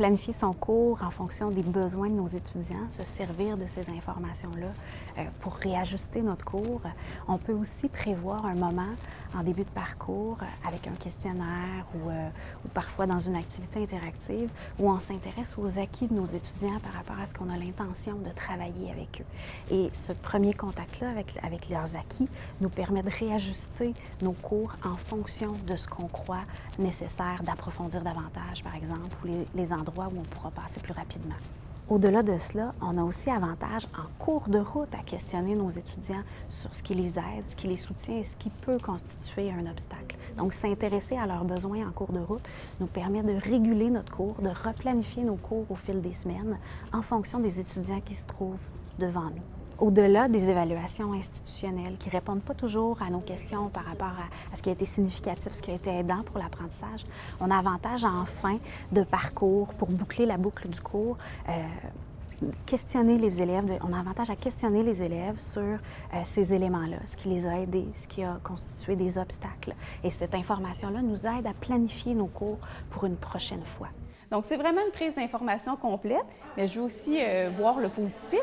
planifier son cours en fonction des besoins de nos étudiants, se servir de ces informations-là euh, pour réajuster notre cours. On peut aussi prévoir un moment en début de parcours avec un questionnaire ou, euh, ou parfois dans une activité interactive où on s'intéresse aux acquis de nos étudiants par rapport à ce qu'on a l'intention de travailler avec eux. Et ce premier contact-là avec, avec leurs acquis nous permet de réajuster nos cours en fonction de ce qu'on croit nécessaire d'approfondir davantage, par exemple, ou les, les endroits où on pourra passer plus rapidement. Au-delà de cela, on a aussi avantage en cours de route à questionner nos étudiants sur ce qui les aide, ce qui les soutient et ce qui peut constituer un obstacle. Donc, s'intéresser à leurs besoins en cours de route nous permet de réguler notre cours, de replanifier nos cours au fil des semaines en fonction des étudiants qui se trouvent devant nous au-delà des évaluations institutionnelles qui ne répondent pas toujours à nos questions par rapport à, ce qui a été significatif, ce qui a été aidant pour l'apprentissage, on a avantage en fin de parcours pour boucler la boucle du cours. Euh, questionner les élèves, on a avantage à questionner les élèves sur euh, ces éléments-là, ce qui les a aidés, ce qui a constitué des obstacles. Et cette information-là nous aide à planifier nos cours pour une prochaine fois. Donc, c'est vraiment une prise d'information complète, mais je veux aussi euh, voir le positif.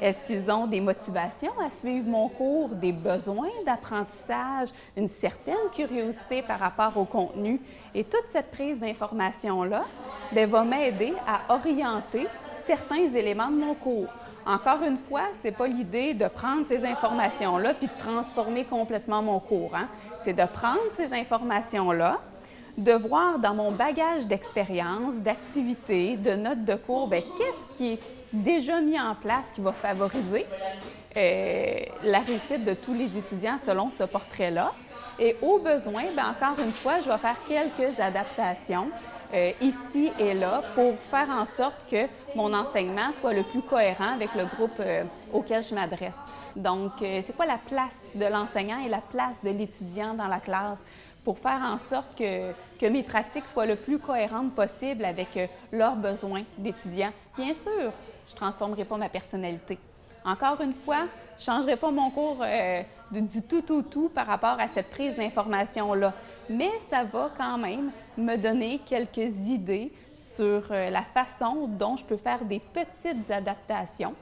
Est-ce qu'ils ont des motivations à suivre mon cours, des besoins d'apprentissage, une certaine curiosité par rapport au contenu? Et toute cette prise d'information-là ben, va m'aider à orienter certains éléments de mon cours. Encore une fois, ce n'est pas l'idée de prendre ces informations-là puis de transformer complètement mon cours. Hein. C'est de prendre ces informations-là, de voir dans mon bagage d'expérience, d'activité, de notes de cours, ben, qu'est-ce qui est déjà mis en place qui va favoriser euh, la réussite de tous les étudiants selon ce portrait-là? Et au besoin, ben, encore une fois, je vais faire quelques adaptations euh, ici et là pour faire en sorte que mon enseignement soit le plus cohérent avec le groupe euh, auquel je m'adresse. Donc, c'est quoi la place de l'enseignant et la place de l'étudiant dans la classe? Pour faire en sorte que, que, mes pratiques soient le plus cohérentes possible avec euh, leurs besoins d'étudiants. Bien sûr, je ne transformerai pas ma personnalité. Encore une fois, je ne changerai pas mon cours euh, du, tout tout tout par rapport à cette prise d'information-là, mais ça va quand même me donner quelques idées sur euh, la façon dont je peux faire des petites adaptations